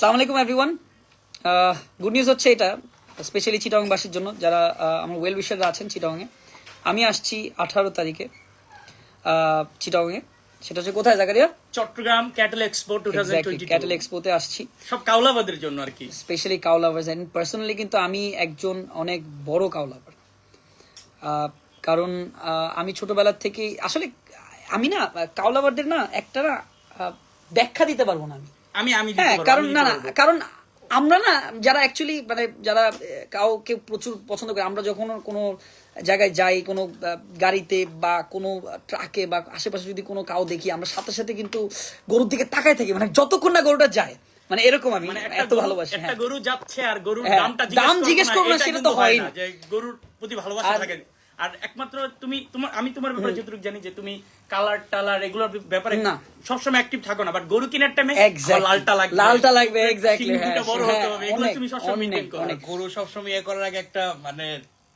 সালাম আলাইকুম everyone good news হচ্ছে এটা স্পেশালি চিটাংবাসীর জন্য যারা আহ, আমার ওয়েল উইশাররা আছেন চিটাংয়ে আমি আসছি আঠারো তারিখে চিটাংয়ে সেটা হচ্ছে কোথায় Zakaria Chattogram cattle expo two cattle এক্সপোতে আসছি। সব কাউলাবাদের জন্য আর কি। Specially cow lovers and personally কিন্তু আমি একজন অনেক বড় কাউ লাভার কারণ আমি ছোটবেলার থেকেই আসলে আমি না কাউ লাভারদের না একটা না ব্যাখ্যা দিতে পারব না আমি। আমি আমি হ্যাঁ কারণ না না কারণ আমরা না যারা অ্যাকচুয়ালি মানে যারা কাউকে প্রচুর পছন্দ করে আমরা যখন কোনো জায়গায় যাই কোনো গাড়িতে বা কোনো ট্রাকে বা আশেপাশে যদি কোনো কাউ দেখি আমরা সাথে সাথে কিন্তু গরুর দিকে তাকাই থাকি। মানে যতক্ষণ না গরুটা যায় মানে এরকম আমি মানে এত গরু- ভালোবাসি একটা হ্যাঁ। গরু যাচ্ছে আর গরুর হ্যাঁ, দামটা দাম জিজ্ঞেস করব না, সেটা তো হয় না। গরুর প্রতি ভালোবাসা থাকে আর একমাত্র তুমি তোমার আমি তোমার ব্যাপারে যতটুকু জানি যে তুমি কালার টালার এগুলোর ব্যাপারে না। সবসময় অ্যাক্টিভ থাকো না বাট গরু কেনার টাইমে লালটা লাগবে লালটা লাগবে, দুটো হ্যাঁ, বড় হ্যাঁ, হতে হবে এগুলো তুমি সবসময় মেইনটেইন করো অনেক। গরু সবসময় ইয়ে করার আগে একটা মানে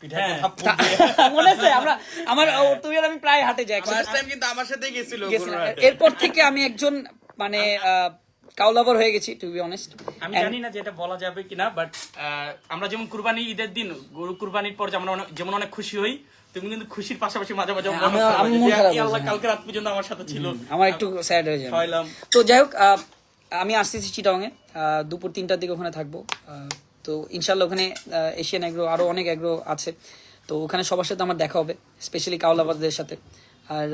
হ্যাঁ। মনে আছে আমরা আমার তুমি আর আমি প্রায় হাটে যাই কিন্তু আমার সাথেই গেছিল। এরপর থেকে আমি একজন মানে কাউলাভার হয়ে গেছি টু বি অনেস্ট আমি জানি না যে এটা বলা যাবে কিনা বাট আমরা যেমন কুরবানি ঈদের দিন গরু কুরবানির পর যেমন যেমন অনেক খুশি হই তুমি কিন্তু খুশির পাশাপাশি মাঝে মাঝে হ্যাঁ, মন আমি- খারাপ আমি হয় যে, মন খারাপ "এই আল্লাহ কালকে রাত পর্যন্ত আমার সাথে ছিল। আমার একটু স্যাড হয়ে যায়। তো যাই হোক আমি আসতেছি চিটাংয়ে আহ, দুপুর তিনটার দিকে ওখানে থাকব। তো ইনশাল্লাহ ওখানে এশিয়ান এগ্রো আরও অনেক এগ্রো আছে। তো ওখানে সবার সাথে আমার দেখা হবে স্পেশালি কাউলাবাদের সাথে। আর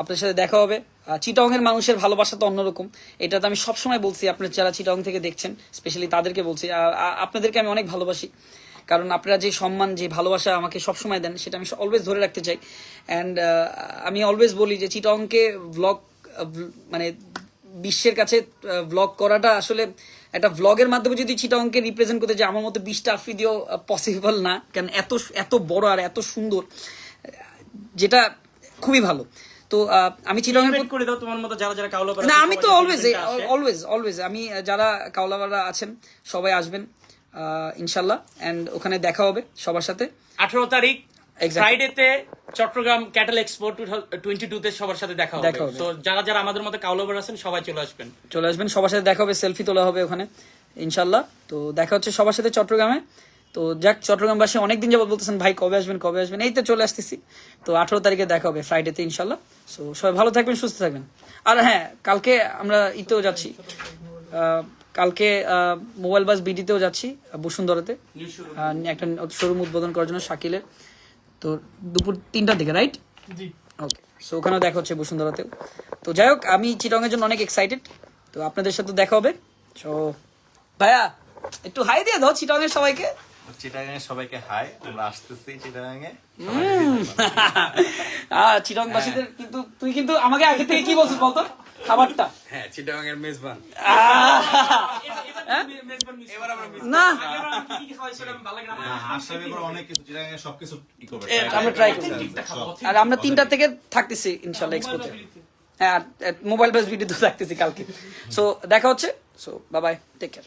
আপনার সাথে দেখা হবে। চিটং এর মানুষের ভালোবাসা তো অন্যরকম। এটা তো আমি সবসময় বলছি, আপনার যারা চিটং থেকে দেখছেন স্পেশালি তাদেরকে বলছি আপনাদেরকে আমি অনেক ভালোবাসি। কারণ আপনারা যে সম্মান, যে ভালোবাসা আমাকে সবসময় দেন, সেটা আমি অলওয়েজ ধরে রাখতে চাই। অ্যান্ড আমি অলওয়েজ বলি যে চিটংকে ব্লগ মানে বিশ্বের কাছে ব্লগ করাটা আসলে একটা ব্লগের মাধ্যমে যদি চিটাংকে রিপ্রেজেন্ট করতে যে আমার মতো বিশটা আফ্রিদিও পসিবল না। কারণ এত এত বড় আর এত সুন্দর। যেটা খুবই ভালো। তো আমি Invite করে দাও তোমার মতো যারা যারা কাউলা না আমি তো অলওয়েজ অলওয়েজ অলওয়েজ আমি যারা কাউলাবাররা আছেন সবাই আসবেন ইনশাল্লাহ। এন্ড ওখানে দেখা হবে সবার সাথে। আঠারো তারিখ. ফ্রাইডেতে Chattogram cattle expo twenty two তে সবার সাথে দেখা হবে। তো যারা যারা আমাদের মতো কাউলাবার আছেন সবাই চলে আসবেন। চলে আসবেন সবার সাথে দেখা হবে সেলফি তোলা হবে ওখানে ইনশাল্লাহ। তো দেখা হচ্ছে সবার সাথে চট্টগ্রামে। তো যাক চট্টগ্রামবাসী অনেকদিন যাবত বলতেছেন ভাই কবে আসবেন কবে আসবেন? এই তো চলে আসতেছি। তো আঠারো তারিখে দেখা হবে ফ্রাইডেতে ইনশাল্লাহ। সো সবাই ভালো থাকবেন সুস্থ থাকবেন। আর হ্যাঁ কালকে আমরা ইতেও যাচ্ছি। কালকে মোবাইল বাস বিডিতেও যাচ্ছি বসুন্ধরাতে। একটা শোরুম উদ্বোধন করার জন্য শাকিলের। তো দুপুর তিনটার দিকে রাইট ওকে সো ওখানেও দেখা হচ্ছে বসুন্ধরাতেও। তো যাই হোক আমি চিটংয়ের জন্য অনেক এক্সাইটেড তো আপনাদের সাথে দেখা হবে। সো ভাইয়া একটু হাই দিয়ে দাও চিটংয়ের সবাইকে। চিটাগাঙে সবাইকে হাই আমরা আসতেছি চিটংবাসীদের কিন্তু তুই কিন্তু আমাকে আগে থেকে কি বলছিস বলতো? খাবারটা। হ্যাঁ মেজবান। না। ট্রাই আর আমরা তিনটা থেকে থাকতেছি ইনশাল্লাহ এক্সপোতে হ্যাঁ মোবাইল বেস ভিডিও তো থাকতেছি কালকে। সো দেখা হচ্ছে। So bye bye take care